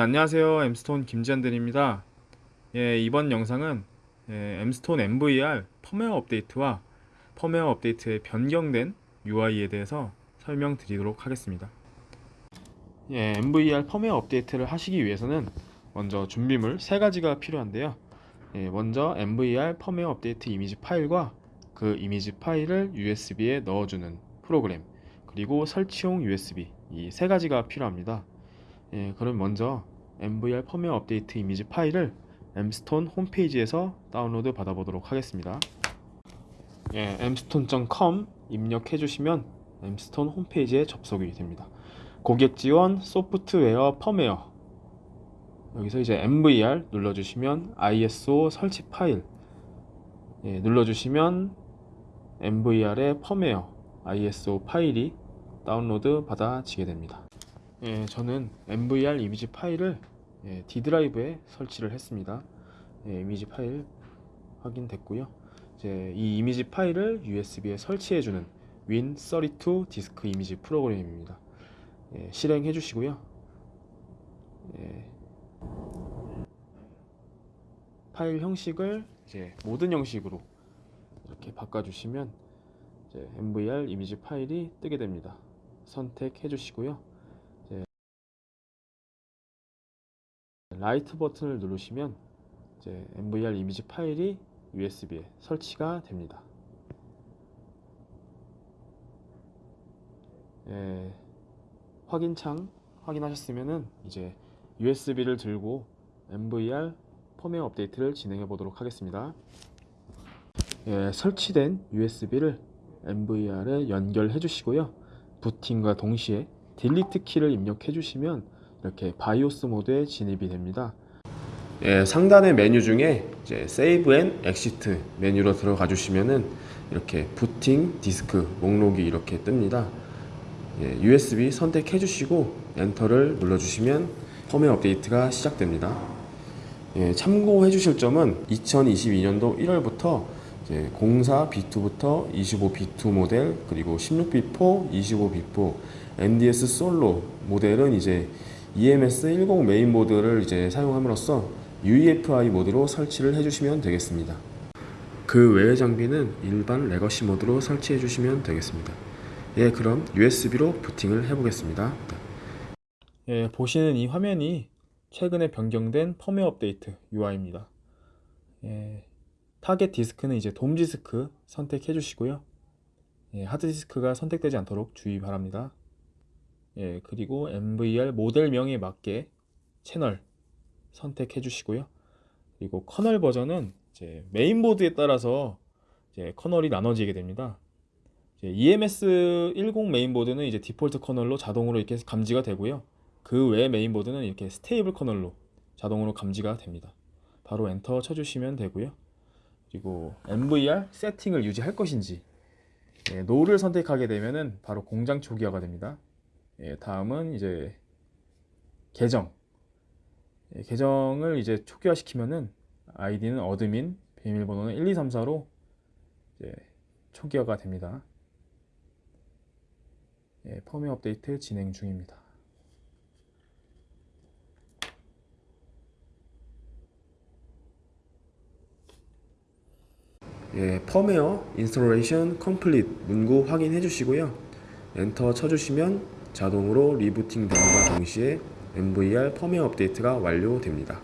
안녕하세요. 엠스톤 김지한들입니다. 예, 이번 영상은 예, 엠스톤 MVR 펌웨어 업데이트와 펌웨어 업데이트의 변경된 UI에 대해서 설명드리도록 하겠습니다. 예, MVR 펌웨어 업데이트를 하시기 위해서는 먼저 준비물 세 가지가 필요한데요. 예, 먼저 MVR 펌웨어 업데이트 이미지 파일과 그 이미지 파일을 USB에 넣어주는 프로그램 그리고 설치용 USB 이 세 가지가 필요합니다. 예, 그럼 먼저 MVR 펌웨어 업데이트 이미지 파일을 엠스톤 홈페이지에서 다운로드 받아보도록 하겠습니다. 예, mstone.com 입력해 주시면 엠스톤 홈페이지에 접속이 됩니다. 고객 지원 소프트웨어 펌웨어 여기서 이제 MVR 눌러주시면 ISO 설치 파일 예, 눌러주시면 MVR의 펌웨어 ISO 파일이 다운로드 받아지게 됩니다. 예, 저는 MVR 이미지 파일을 예, D 드라이브에 설치를 했습니다. 예, 이미지 파일 확인됐고요. 이제 이 이미지 파일을 USB에 설치해주는 Win32 디스크 이미지 프로그램입니다. 예, 실행해 주시고요. 예, 파일 형식을 이제 모든 형식으로 이렇게 바꿔주시면 이제 MVR 이미지 파일이 뜨게 됩니다. 선택해 주시고요. 라이트 버튼을 누르시면 이제 MVR 이미지 파일이 USB에 설치가 됩니다. 예, 확인창 확인하셨으면은 이제 USB를 들고 MVR 펌웨어 업데이트를 진행해 보도록 하겠습니다. 예, 설치된 USB를 MVR에 연결해 주시고요. 부팅과 동시에 delete 키를 입력해 주시면 이렇게 BIOS 모드에 진입이 됩니다. 예, 상단의 메뉴 중에 이제 save and exit 메뉴로 들어가 주시면은 이렇게 부팅 디스크 목록이 이렇게 뜹니다. 예, USB 선택해 주시고 enter를 눌러 주시면 펌웨어 업데이트가 시작됩니다. 예, 참고해 주실 점은 2022년도 1월부터 이제 04 B2부터 25 B2 모델 그리고 16 B4, 25 B4, NDS 솔로 모델은 이제 EMS 10 메인보드를 이제 사용함으로써 UEFI 모드로 설치를 해주시면 되겠습니다. 그 외의 장비는 일반 legacy 모드로 설치해 주시면 되겠습니다. 예, 그럼 USB로 부팅을 해보겠습니다. 예, 보시는 이 화면이 최근에 변경된 펌웨어 업데이트 UI입니다. 예, 타겟 디스크는 이제 DOM 디스크 선택해 주시고요. 예, 하드 디스크가 선택되지 않도록 주의 바랍니다. 예, 그리고 MVR 모델명에 맞게 채널 선택해 주시고요. 그리고 커널 버전은 이제 메인보드에 따라서 이제 커널이 나눠지게 됩니다. 이제 EMS 10 메인보드는 이제 디폴트 커널로 자동으로 이렇게 감지가 되고요. 그 외 메인보드는 이렇게 stable 커널로 자동으로 감지가 됩니다. 바로 엔터 쳐주시면 되고요. 그리고 MVR 세팅을 유지할 것인지 예, no를 선택하게 되면은 바로 공장 초기화가 됩니다. 예, 다음은 이제 계정. 예, 계정을 이제 초기화 시키면은 아이디는 admin 비밀번호는 1234로 이제 초기화가 됩니다. 예, 펌웨어 업데이트 진행 중입니다. 예, 펌웨어 installation complete 문구 확인해 주시고요. 엔터 쳐주시면 자동으로 리부팅 됨과 동시에 MVR 펌웨어 업데이트가 완료됩니다.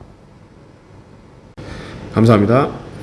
감사합니다.